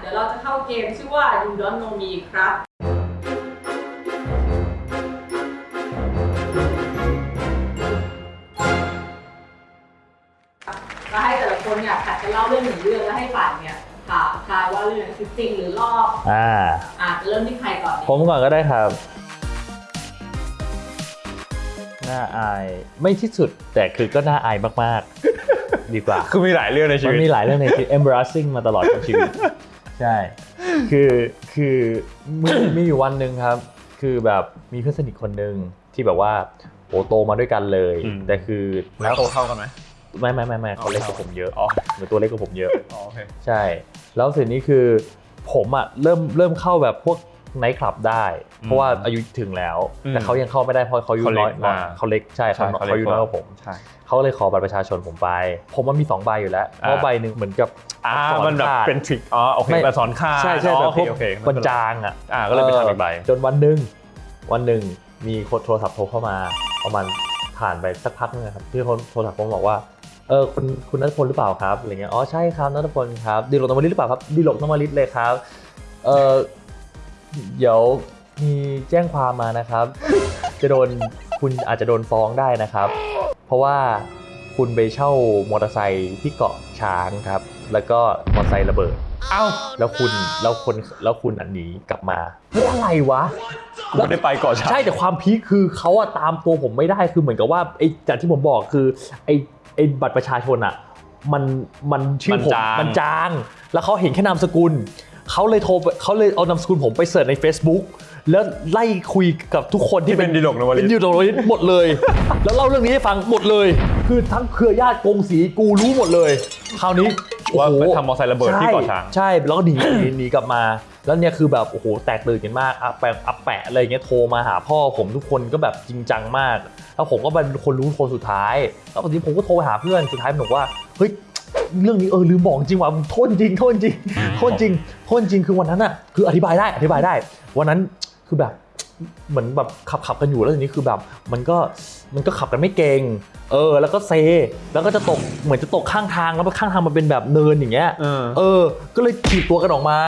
เดี๋ยวเราจะเข้าเกมชื่อว่า You Don't Know Me ครับ ก็ให้แต่ละคนเนี่ยผัดกันเล่าเรื่องหนึ่งเรื่องแล้วให้ฝ่ายเนี่ยถามทายว่าเรื่องนั้นคือจริงหรือลอกอ่า อะจะเริ่มที่ใครก่อนดีผมก่อนก็ได้ครับ น่าอายไม่ที่สุดแต่คือก็น่าอายมาก ๆ ดีกว่า คือมีหลายเรื่องในชีมันวิต มีหลายเรื่องในชีวิต embarrassing มาตลอดทั้งชีวิต ใช่ คือคือมีมีอยู่วันหนึ่งครับ คือแบบมีเพื่อนสนิทคนหนึ่งที่แบบว่าโอ้โตมาด้วยกันเลย อืม แต่คือแล้วโตเท่ากันไหม ไม่ไม่ไม่ไม่เขาเล็กกว่าผมเยอะอ๋อ เหมือนตัวเล็กกว่าผมเยอะ อ๋อโอเค ใช่ แล้วสิ่งนี้คือผมอะเริ่มเริ่มเข้าแบบพวก ไนท์คลับได้ เพราะว่าอายุถึงแล้วอืมแต่เขายังเข้าไม่ได้เพราะเขาอายุเขาเล็น้กอยกว่าอ่าเขาเล็กใช่เขาเขาอายุน้อยกว่าผมใช่เขาเลยขอบัตรประชาชนผมไป ผมมันมีสองใบอยู่แล้วเพราะอ่าใบหนึ่งเหมือนกับอ่าสมันแบบขาดเป็นทริคอ๋อโอเคไม่แบบสอนค่าใช่ใช่อ๋อแบบโอพเควกโอเคบรรจางอะอ่าก็เลยไปทำอีกใบจนวันหนึ่งวันหนึ่งมีคนโทรศัพท์โทรเข้ามาประมาณผ่านไปสักพักนึงนะครับที่คนโทรศัพท์ผมบอกว่าเออคุณคุณนัทพลหรือเปล่าครับอะไรเงี้ยอ๋อใช่ครับนัทพลครับดีหลกนวลิตหรือเปล่าครับดีหลกนวลิตเลยครับเออ เดี๋ยวมีแจ้งความมานะครับ จะโดนคุณอาจจะโดนฟ้องได้นะครับ เพราะว่าคุณไปเช่ามอเตอร์ไซค์ที่เกาะช้างครับ แล้วก็มอเตอร์ไซค์ระเบิด เอ้า แล้วคุณแล้วคนแล้วคุณอันหนีกลับมาเฮ้ยอะไรวะ กูไม่ได้ไปเกาะช้าง ใช่แต่ความพีคคือเขาอะตามตัวผมไม่ได้คือเหมือนกับว่าไอ้จากที่ผมบอกคือไอ้ไอ้บัตรประชาชนอะมันมันชื่อผมมันจางแล้วเขาเห็นแค่นามสกุล เขาเลยโทรไปเขาเลยเอานามสกุลผมไปเสิร์ชใน Facebook แล้วไล่คุยกับทุกคนที่ที่เป็นดีหลกนวลิเป็นตดิวโดนลิสหมดเลย แล้วเล่าเรื่องนี้ให้ฟังหมดเลย คือทั้งเครือญาติกงสีกูรู้หมดเลย คราวนี้ว่าโอ้โหไปทำมอเตอร์ไซค์ระเบิดที่เกาะช้างใช่ใช่แล้วก็หนีหนีหนีกลับมา แล้วเนี่ยคือแบบโอ้โหแตกตื่นกันมากอาแปะอาแปะอะไรอย่างเงี้ยโทรมาหาพ่อผมทุกคนก็แบบจริงจังมาก แล้วผมก็เป็นคนรู้คนสุดท้าย แล้วบางทีผมก็โทรไปหาเพื่อนสุดท้ายมันบอกว่าเฮ้ย เรื่องนี้เออลืมบอกจริงว่ะโทษจริงโทษจริงโทษจริงโทษจริงคือวันนั้นอะคืออธิบายได้อธิบายได้ วันนั้นคือแบบเหมือนแบบขับขับกันอยู่แล้วทีนี้คือแบบมันก็มันก็ขับกันไม่เก่งเออ แล้วก็เซ แล้วก็จะตกเหมือนจะตกข้างทางแล้วข้างทางมันเป็นแบบเนินอย่างเงี้ยเออเออก็เลยถีบตัวกันออกมา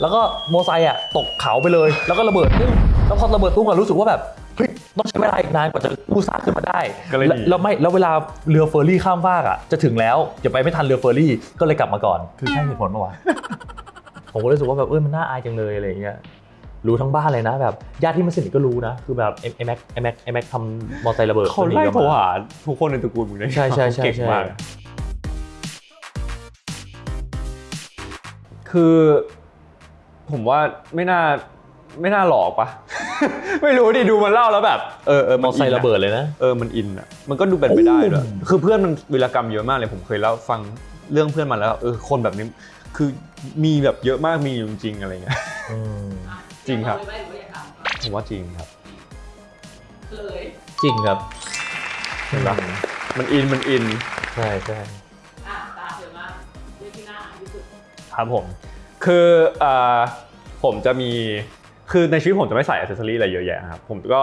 แล้วก็มอไซค์อะตกเขาไปเลย แล้วก็ระเบิดตุ้มแล้วพอระเบิดตุ้มก็รู้สึกว่าแบบเฮ้ย ต้องใช้เวลาอีกนานกว่าจะกู้ซากขึ้นมาได้ก็เลยหนี แล้วแล้วไม่แล้วเวลาเรือเฟอร์รี่ข้ามฟากอะจะถึงแล้วจะไปไม่ทันเรือเฟอร์รี่ก็เลยกลับมาก่อน คือใช่เหตุผลปะวะ ผมก็รู้สึกว่าแบบเออมันน่าอายจังเลยอะไรอย่างเงี้ยรู้ทั้งบ้านเลยนะแบบญาติที่ไม่สนิทก็รู้นะคือแบบไอ้แม็กไอ้แม็กไอ้แม็กทำมอไซค์ระเบิดเขาไล่โทรหาทุกคนในตระกูลมึงได้ใช่ใช่ใช่เก่งใช่มากคือ ผมว่าไม่น่าไม่น่าหลอกปะ ไม่รู้ดิดูมันเล่าแล้วแบบเออเออมอไซค์ระเบิดเลยนะเออมันอินอะมันก็ดูเป็นไปได้ด้วยโอ้คือเพื่อนมันวีรกรรมเยอะมากเลยผมเคยเล่าฟังเรื่องเพื่อนมันแล้วเออคนแบบนี้คือมีแบบเยอะมากมีอยู่จริงๆอะไรเงี้ยอืมอะจริงครับเอาไว้ไว้อย่าถามผมว่าจริงครับเลยจริงครับเห็นปะมันอินมันอินใช่ใช่อะตาเธอมากเรื่องที่น่าอายที่สุดครับผม คือเอ่อผมจะมี คือในชีวิตผมจะไม่ใส่อ c เซสซอรี่อะไรเยอะแยะครับผมก็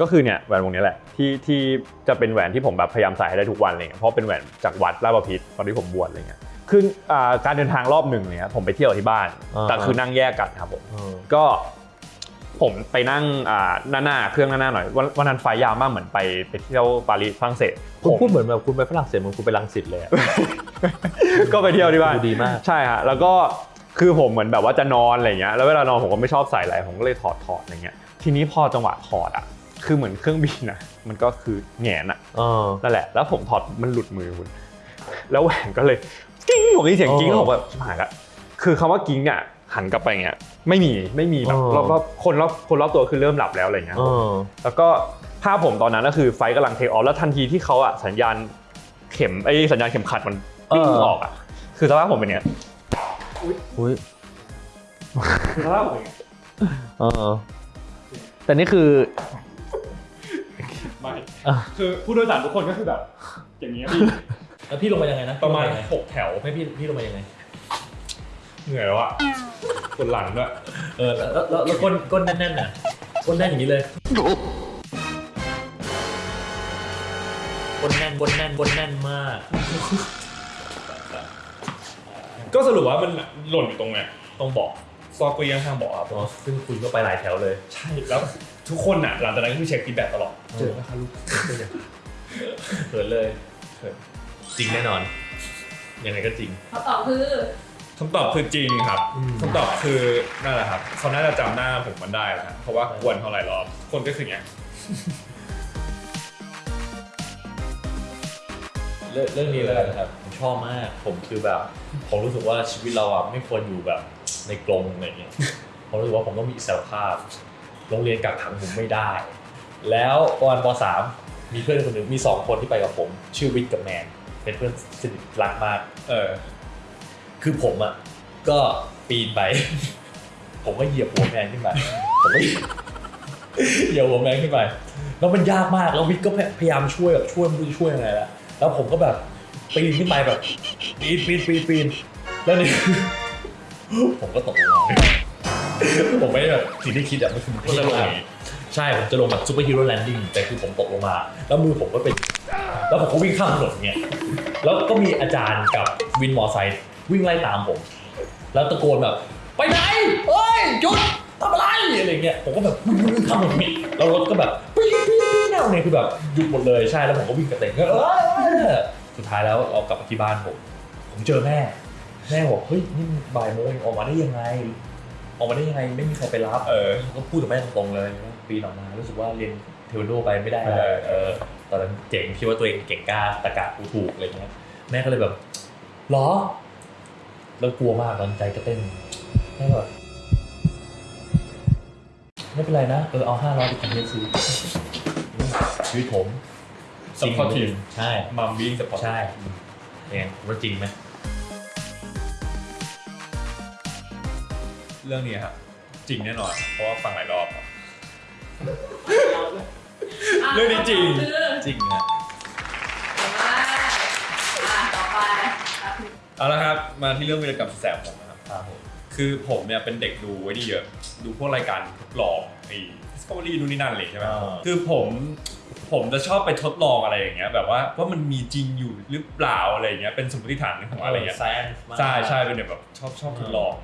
ก็คือเนี่ยแหวนวงนี้แหละที่ที่จะเป็นแหวนที่ผมแบบพยายามใส่ให้ได้ทุกวันอะไรเงี้ยเพราะเป็นแหวนจากวัดราชบพิตรตอนที่ผมบวชอะไรเงี้ยคืออ่าการเดินทางรอบหนึ่งเนี่ยผมไปเที่ยวที่บ้านแต่คือนั่งแยกกันครับผมเออก็ผมไปนั่งอ่าหน้าหน้าเครื่องหน้าหน้าหน่อยวันวันนั้นไฟล์ยาวมากเหมือนไปไปเที่ยวปารีสฝรั่งเศสคุณผมพูดเหมือนแบบคุณไปฝรั่งเศสเหมือนคุณไปรังสิตเลยอะก็ไปเที่ยวที่บ้านดูดีมากใช่ฮะแล้วก็ คือผมเหมือนแบบว่าจะนอนอะไรเงี้ยแล้วเวลานอนผมก็ไม่ชอบใส่อะไรผมก็เลยถอดถอดอะไรเงี้ยทีนี้พอจังหวะถอดอะคือเหมือนเครื่องบินอะมันก็คือแหงนอะเออนั่นแหละ แล้วผมถอดมันหลุดมือคุณแล้วแหวนก็เลยกิ้งผมได้ยินเสียงกิ้งอ๋อแล้วผมแบบชิบหายละคือคำว่ากิ้งอะหันกลับไปเงี้ยไม่มีไม่มีแบบอ๋อรอบรอบคนรอบคนรอบตัวคือเริ่มหลับแล้วอะไรเงี้ยเออแล้วก็ภาพผมตอนนั้นก็คือไฟกำลังเทคออฟแล้วทันทีที่เขาอะสัญญาณเข็มไอ้สัญญาณเข็มขัดมันปิ้งเออออกอะคือสภาพผมเป็นเนี้ย อุ้ยคือสภาพผมเป็นเนี้ยเออแต่นี่คือไม่อะคือผู้โดยสารทุกคนก็คือแบบ อย่างเงี้ยพี่แล้วพี่ลงมายังไงนะประมาณหกแถวไม่พี่พี่ลงมายังไงเหนื่อยแล้วอะปวดหลังด้วยเออแล้วแล้วแล้วก้นก้นแน่นๆน่ะก้นแน่นอย่างนี้เลยก้นแน่นก้นแน่นก้นแน่นมาก ก็สรุปว่ามันหล่นอยู่ตรงเนี้ยต้องบอกซอกเก็ยังข้างบอกครับอ๋อซึ่งคุณก็ไปหลายแถวเลย ใช่แล้วทุกคนอะหลังจากนั้นก็คือเช็คฟีดแบ็กตลอดเจอไหมคะลูกเขินเลยเขินจริงแน่นอน ยังไงก็จริงคำตอบคือคำตอบคือจริงครับอืมคำตอบคือนั่นแหละครับเขาน่าจะจำหน้าผมมันได้แล้วฮะเพราะว่ากวนเขาหลายรอบคนก็คืออย่างเงี้ยเรื่องเรื่องนี้แล้วกันครับผม ชอบมาก ผมคือแบบ ผมรู้สึกว่าชีวิตเราอะไม่ควรอยู่แบบในกรงอะไรเงี้ย ผมรู้สึกว่าผมต้องมีอิสรภาพ โรงเรียนกักขังผมไม่ได้ แล้วตอนป .3 มีเพื่อนคนหนึ่งมีสองคนที่ไปกับผม ชื่อวิทย์กับแมน เป็นเพื่อนสนิทรักมาก เออ คือผมอะก็ปีนไป ผมก็เหยียบหัวแมนขึ้นไปผมก็เหยียบหัวแมนขึ้นไปแล้วมันยากมากแล้ววิทย์ก็พยายามช่วยแบบช่วยไม่รู้จะช่วยยังไงแล้วแล้วผมก็แบบ ปีนขึ้นไปแบบปีนปีนปีนปีนแล้วนี่ ผมก็ตกลงมาผมไม่ได้แบบสิ่งที่คิดอะมันคือมันจะลงอย่าใช่ผมจะลงแบบ superhero landing แต่คือผมตกลงมา แล้วมือผมก็เป็น แล้วผมก็วิ่งข้ามถนนเงี้ยแล้วก็มีอาจารย์กับวินมอไซค์วิ่งไล่ตามผม แล้วตะโกนแบบ ไปไหนเฮ้ยหยุดทำอะไรอะไรเงี้ยผมก็แบบวิ่งข้ามถนนแล้วรถก็แบบปี๊ดปี๊ดปี๊ดแนเนี่ยคือแบบหยุดหมดเลยใช่แล้วผมก็วิ่งกระเตงก็เออ สุดท้ายแล้วเรากลับมาที่บ้านผม ผมเจอแม่ แม่บอกเฮ้ยนี่บ่ายโมงเองออกมาได้ยังไง ออกมาได้ยังไงไม่มีใครไปรับเออก็พูดกับแม่ตรงๆเลยว่าปีนออกมารู้สึกว่าเรียนเทควันโดไปไม่ได้เออเออตอนนั้นเจ๋งคิดว่าตัวเองเก่งกล้าตะกะกูถูกอะไรเงี้ยแม่ก็เลยแบบหรอแล้วกลัวมากตอนใจก็เต้นแม่ก็แบบไม่เป็นไรนะ เออเอาห้าร้อยไปกินเยซื้อชีวิตผม Supportive ใช่มัมวิ่งสปอร์ตใช่เนี่ยว่าจริงไหมเรื่องนี้ครับจริงแน่นอน เพราะว่าฟังหลายรอบครับ เรื่องนี้จริง คือ จริงอะเก่งมากอะต่อไปอะเอาละครับ มาที่เรื่องวิรกรรมแสบผมนะครับ ครับผม คือผมเนี่ยเป็นเด็กดูไว้นี่เยอะ ดูพวกรายการทดลองไอ้ Discovery ดูนนี่นั่นเลยใช่ไหมอ่า คือผมผมจะชอบไปทดลองอะไรอย่างเงี้ยแบบว่าว่ามันมีจริงอยู่หรือเปล่าอะไรอย่างเงี้ยเป็นสมมติฐานในหัวอะไรเงี้ย แซน ใช่ใช่เป็นแบบชอบชอบทดลอง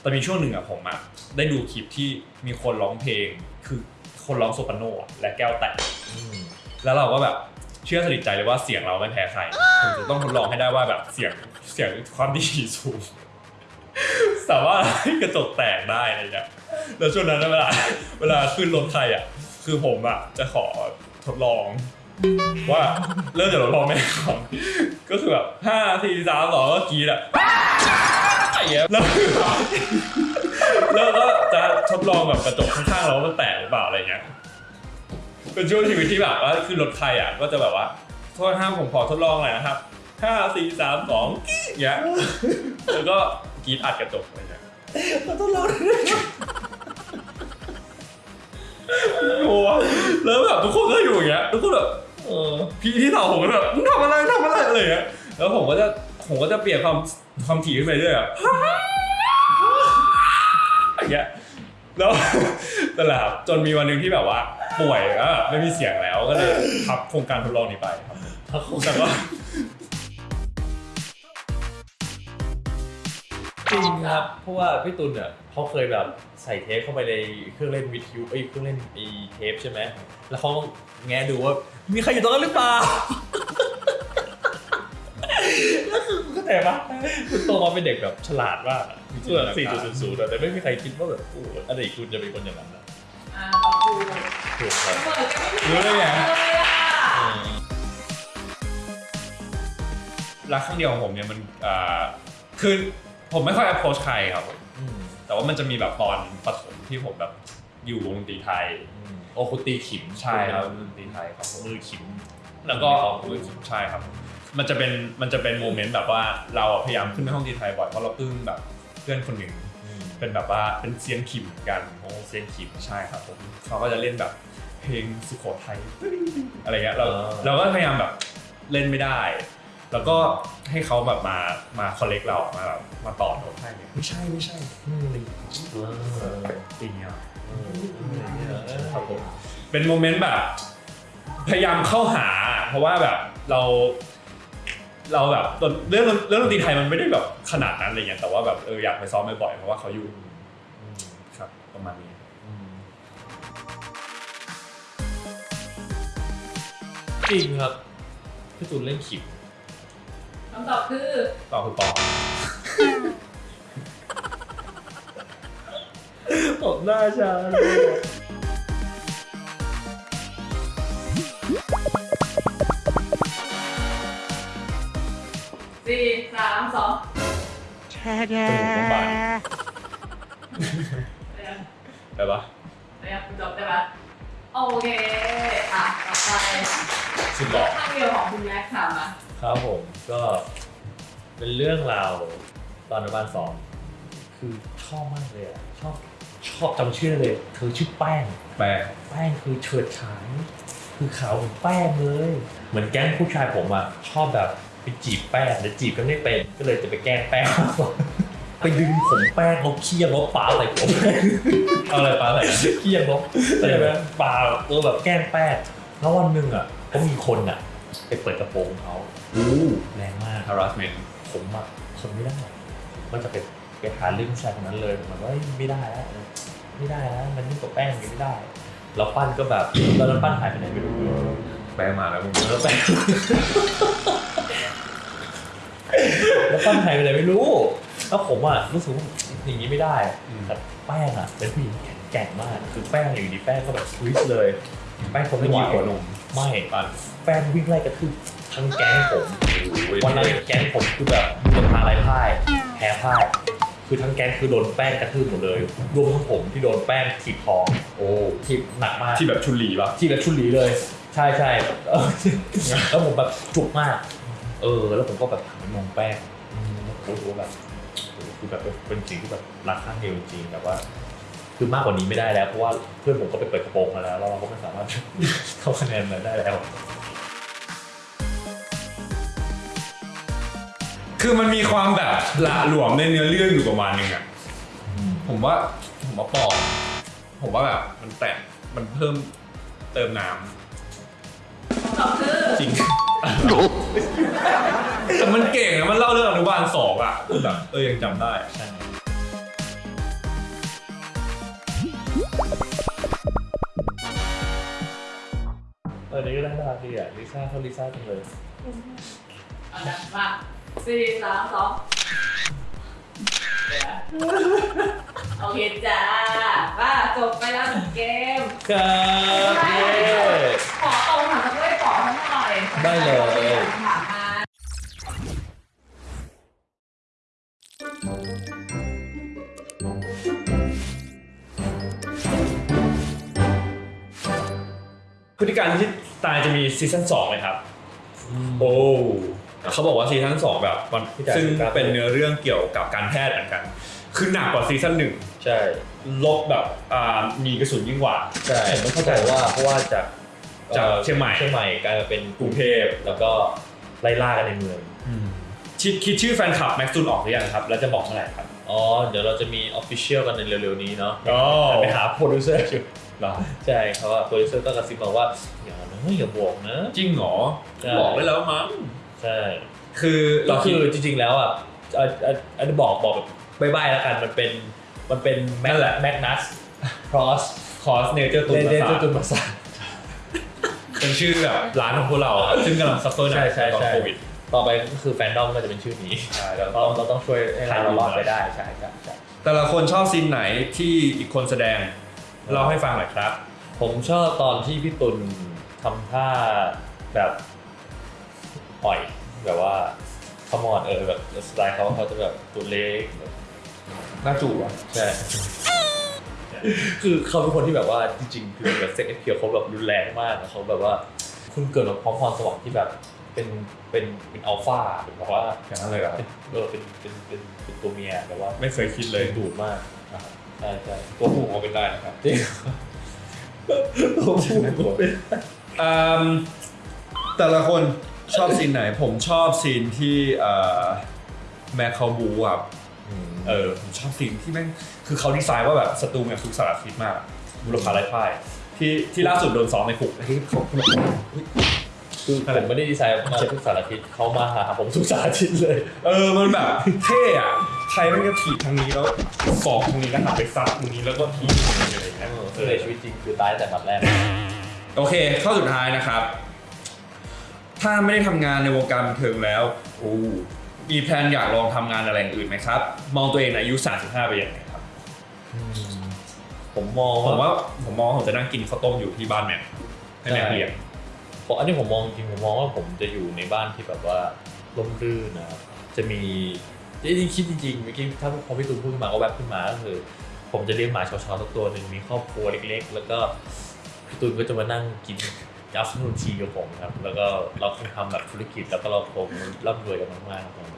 แต่มีช่วงหนึ่งอะผมอะได้ดูคลิปที่มีคนร้องเพลง คือคนร้องโซปราโนอะและแก้วแตกอืมแล้วเราก็แบบเชื่อสนิทใจเลยว่าเสียงเราไม่แพ้ใครผมจะต้องทดลองให้ได้ว่าแบบเสียงเสียงความดีสูง สามารถให้กระจกแตกได้อะไรเงี้ยแล้วช่วงนั้นเวลาเวลาขึ้นรถใครอะ คือผมอะจะขอทดลอง ว่าเริ่มจากรถพ่อแม่ก่อนก็คือแบบห้าสี่สามสองก็กรีดอะอย่างเงี้ยแล้วแล้วก็จะทดลองแบบกระจกข้างๆเรามันแตกหรือเปล่าอะไรเงี้ยเป็นช่วงชีวิตที่แบบว่าขึ้นรถใครอะก็จะแบบว่าโทษห้ามผมขอทดลองหน่อยนะครับห้าสี่สามสองอย่างเงี้ยแล้วก็ กรีดอัดกระจกอะไรเงี้ยทดลองโอ้แล้วแบบทุกคนก็อยู่อย่างเงี้ยทุกคนแบบเออพี่ที่สาวผมก็แบบมึงทำอะไรทำอะไรอะไรเงี้ยแล้วผมก็จะผมก็จะเปลี่ยนความความถี่ขึ้นไปเรื่อยอะอย่างเงี้ยแล้วนั่นแหละครับจนมีวันหนึ่งที่แบบว่า ป่วยแล้วแบบไม่มีเสียงแล้วก็เลยพับโครงการทดลองนี้ไปครับถ้าคงแต่ก็ จริงครับเพราะว่าพี่ตุลเนี่ยเขาเคยแบบใส่เทปเข้าไปในเครื่องเล่นวิทยุไอ้ยเครื่องเล่นไอ้เทปใช่ไหมแล้วเขาแงะดูว่ามีใครอยู่ตรงนั้นหรือเปล่าแล้วคือคุณเข้าใจปะคุณโตมาเป็นเด็กแบบฉลาดมากอะส่วนสี่จุดศูนย์แต่ไม่มีใครคิดว่าแบบโอ้อดีตคุณจะเป็นคนอย่างนั้นนะอะต่อครูถูกครับเปิดกันไม่รู้ได้ไงเลยอะอืมรักครั้งเดียวของผมเนี่ยมันอ่าคือ ผมไม่ค่อย approach ใครครับอืมแต่ว่ามันจะมีแบบตอนปฐมที่ผมแบบอยู่วงดนตรีไทยอืมโอ้คุณตีขิมใช่ครับณเป็นดนตรีไทยครับมือขิม แล้วก็มือขิมใช่ครับ มันจะเป็นมันจะเป็น moment แบบว่าเราพยายามขึ้นไปห้องดนตรีไทยบ่อยเพราะเราปลื้มแบบเพื่อนคนหนึ่งอืมเป็นแบบว่าเป็นเซียนขิมเหมือนกันโอ้เซียนขิมใช่ครับผมเขาก็จะเล่นแบบเพลงสุโขทัยอะไรเงี้ยเราอ่าเราก็พยายามแบบเล่นไม่ได้ แล้วก็ให้เขาแบบมามา correct เรามาแบบมาต่อโน้ตให้เนี่ยไม่ใช่ไม่ใช่ตีเออตีเนี้ยเออเออครับผมเป็นโมเมนต์แบบ พยายามเข้าหา เพราะว่าแบบเรา เราแบบตอนเรื่องเรื่องดนตรีไทยมันไม่ได้แบบขนาดนั้นอะไรเงี้ยแต่ว่าแบบเอออยากไปซ้อมบ่อยๆเพราะว่าเขาอยู่ครับประมาณนี้จริงครับพี่ตูนเล่นขิม คำตอบคือต่อคือปอผมหน้าชาสี่สามสองจมูกต้องบานเรียนได้ปะเรียนจบได้ปะโอเค อะ ต่อไปสุดหล่อข้างเดียวของคุณแม็กซ์ค่ะมา ครับผมก็เป็นเรื่องราวตอนอนุบาลสองคือชอบมากเลยอะชอบชอบจำชื่อเลย เธอชื่อแป้ง แปลแป้งคือเฉิดฉายคือขาวเหมือนแป้งเลย เหมือนแก๊งผู้ชายผมอะชอบแบบไปจีบแป้งแต่จีบกันไม่เป็นก็เลยจะไปแกล้งแป้งไปดึงผมแป้งลบเคี่ยงลบปลาใส่ผม เอาอะไรปลาไหลเคี่ยงลบใช่ไหมปลาเออแบบแกล้งแป้งแล้ววันหนึ่งอะก็มีคนอะไปเปิดกระโปรงเขา อู้แรงมาก harassment ผมอะทนไม่ได้ก็จะไปไปหาเรื่องผู้ชายคนนั้นเลยผมว่าเฮ้ยไม่ได้แล้วไม่ได้แล้วมันยิ่งกว่าแป้งอย่างนี้ไม่ได้แล้วปั้นก็แบบตอนนั้นปั้นหายไปไหนไม่รู้แปลมาแล้วมึงแล้วแป้งแล้วปั้นหายไปไหนไม่รู้ แล้วผมอะรู้สึกว่าอย่างนี้ไม่ได้แต่แป้งอะเป็นผู้หญิงแข็งแกร่งมาก คือแป้งอยู่ดีแป้งก็แบบสวิตช์เลย แป้งผมไม่ไม่ไหวกี่หัวนมไม่ปันแป้งวิ่งไล่กระทืบ ทั้งแก๊งผมวันนั้นแก๊งผมคือแบบโดนพาไรพ่ายแพ้พ่ายคือทั้งแก๊งคือโดนแป้งกระทืบหมดเลย รวมทั้งผมที่โดนแป้งถีบท้องโอ้ถีบหนักมากที่แบบชุนหลีปะที่แบบชุนหลีเลย ใช่ใช่เออแล้วผมแบบจุกมาก เออ แล้วผมก็แบบหันไปมองแป้งอืมแล้วผมรู้สึกว่าแบบโอ้โหคือแบบเป็นสิ่งที่แบบรักข้างเดียวจริงๆแบบว่า คือมากกว่านี้ไม่ได้แล้ว เพราะว่าเพื่อนผมก็ไปเปิดกระโปรงมาแล้วแล้วเราก็ไม่สามารถเข้าคะแนนมาได้แล้ว คือมันมีความแบบหละหลวมในเนื้อเรื่องอยู่ประมาณนึงอะผมว่าผมว่าปอผมว่าแบบมันแต่งมันเพิ่มเติมน้คำตอบคือำจริง แต่มันเก่งอะมันเล่าเรื่องอนุบาลสองอะแบบเออยังจำได้ใช่เออนี่ก็น่ารักดีอะลิซ่าเขาลิซ่าจังเลย เอาละมา สี่สามสองเดี๋ยวนะโอเคจ้าว่าจบไปแล้วหนึ่งเกม ครับเย้ ขอตรงถามด้วยขอทั้งหน่อยได้เลย ถามมาพฤติการที่ตายจะมีซีซั่นสองไหมครับ โอ้ เขาบอกว่าซีซั่นสองแบบมันซึ่งเป็นเนื้อเรื่องเกี่ยวกับการแพทย์เหมือนกัน คือหนักกว่าซีซั่นหนึ่งใช่ลบแบบอ่ามีกระสุนยิ่งกว่าใช่ผมไม่เข้าใจว่าเพราะว่าจากจากอ่อเชียงใหม่เชียงใหม่กลายมาเป็นกรุงเทพแล้วก็ไล่ล่ากันในเมืองคิดคิดชื่อแฟนคลับแม็กซูนออกหรือยังครับ แล้วจะบอกเมื่อไหร่ครับ อ๋อ เดี๋ยวเราจะมีออฟฟิเชียลกันในเร็วๆนี้เนาะอ๋อไปหาโปรดิวเซอร์อยู่เหรอใช่เขาว่าโปรดิวเซอร์ก็กระซิบมาว่า อย่านะอย่าบอกนะ จริงเหรอใช่บอกได้แล้วมั้ง ใช่ คือก็เราคืคืออจริงๆแล้วอะอะอะอันนี้บอกบอกแบบบายๆแล้วกันมันเป็นมันเป็นแม็กแม็กนัสครอสคอสเนเจอร์ตุนเดนประเดสาทตุนมาสา เป็นชื่อแบบร้านของพวกเราอะซึ่งกำลังซัฟเฟอร์หนัใช่กใช่ตอนใช่ โควิด ต่อไปก็คือแฟนดอมก็จะเป็นชื่อนี้ใช่แล้วเราเราต้องช่วยให้เรารอดไปได้ใช่ใช่ใช่ แต่ละคนชอบซีนไหนที่อีกคนแสดงเล่าให้ฟังหน่อยครับ ผมชอบตอนที่พี่ตุลทำท่าแบบ อ่อยแบบว่าขมอนเออแบบสไตล์เขาเขาจะแบบตัวเล็กแบบน่าจูบอะใช่คือเขาเป็นคนที่แบบว่าจริงๆ คือแบบเซ็กเอ็กเพียวเขาแบบรุนแรงมากอะเขาแบบว่าคุณเกิดมาพร้อมพรสวรรค์ที่แบบเป็นเป็นเป็นอัลฟาเป็นแบบว่าอย่างนั้นเลยเหรอเป็นเออเป็นเป็นเป็นเป็นตัวเมียแบบว่าไม่เคยคิดเลยดึงดูดมากนะครับใช่ใช่ตัวผู้ก็เป็นได้นะครับจริงตัวผู้ก็เป็นอืมแต่ละคน ชอบซีนไหนผมชอบซีนที่เอ่อแม็กเขาบูอะเออผมชอบซีนที่แม่งคือเขาดีไซน์ว่าแบบศัตรูเนี่ยทุกสารพิษมากบุรพาไร้พ่ายที่ที่ล่าสุดโดนซ้อมในคุกที่เขาอุ๊ยคือผมไม่ได้ดีไซน์มาทุกสารทิศเขามาหาผมทุกสารทิศเลย เออมันแบบเท่อะใครมันก็ถีบทางนี้แล้วสอกทางนี้แล้วหันไปซัดทางนี้แล้วก็ถีบทางนี้อะไรอย่างเงี้ยคือในชีวิตจริงคือตายแต่บัดแรก โอเค ข้อสุดท้ายนะครับ ถ้าไม่ได้ทำงานในวงการบันเทิงแล้วโอ้มีแพลนอยากลองทำงานอะไรอย่างอื่นไหมครับ มองตัวเองในอายุ 35 ไปยังไงครับ ผมมองผมว่าว่าผมมองว่าผมจะนั่งกินข้าวต้มอยู่ที่บ้านแม่ให้แม่เลี้ยงผมอันนี้ผมมองจริงผมมองว่าผมจะอยู่ในบ้านที่แบบว่าร่มรื่นนะครับจะมีจริงๆคิดจริงๆเมื่อกี้ถ้าพอพี่ตูนพูดขึ้นมาก็แวบขึ้นมาก็คือ ผมจะเลี้ยงหมาชาวๆสักตัวหนึ่งมีครอบครัวเล็ก ๆ แล้วก็พี่ตูนก็จะมานั่งกิน ยัฟนูนทีกับผมครับ แล้วก็เราคงทำแบบธุรกิจแล้วก็เราคงร่ำรวยกันมากๆครับ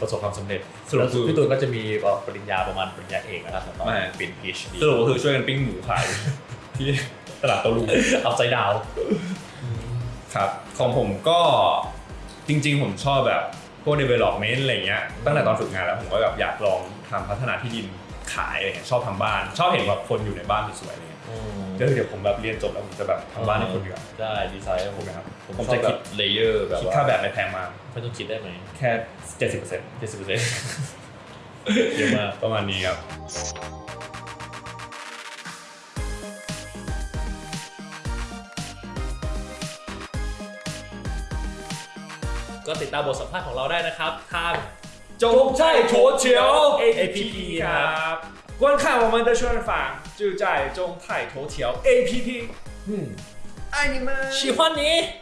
ประสบความสำเร็จสรุปคือพี่ตูนก็จะมีปริญญาประมาณปริญญาเอกนะครับตอนเป็น PhD สรุปก็คือช่วยกันปิ้งหมูขายที่ตลาดโตลุงเอาใจดาวครับของผมก็จริง ๆ ผมชอบแบบพวก development อะไรเงี้ยตั้งแต่ตอนฝึกงานแล้วผมก็แบบอยากลองทำพัฒนาที่ดินขายอะไรเงี้ยชอบทำบ้าน ชอบเห็นแบบคนอยู่ในบ้านสวยๆอะไรเงี้ยก็คือ เดี๋ยวผมแบบเรียนจบแล้วผมจะแบบทำบ้านให้คนดีกว่าได้ดีไซน์ให้ผมนะครับผมผมชอจะบคิคิดดเลเยอร์แบบคิดว่าค่าแบบไม่แพงมากไม่ต้องคิดได้ไหมแค่เจ็ดสิบเปอร์เซ็นต์เจ็ดสิบเปอร์เซ็นต์เยอะมากประมาณนี้ครับก็ติดตามบทสัมภาษณ์ของเราได้นะครับทางจงใจโถเฉียว APP ครับ 观看我们的宣传就在中泰头条 APP 嗯，爱你们。喜欢你。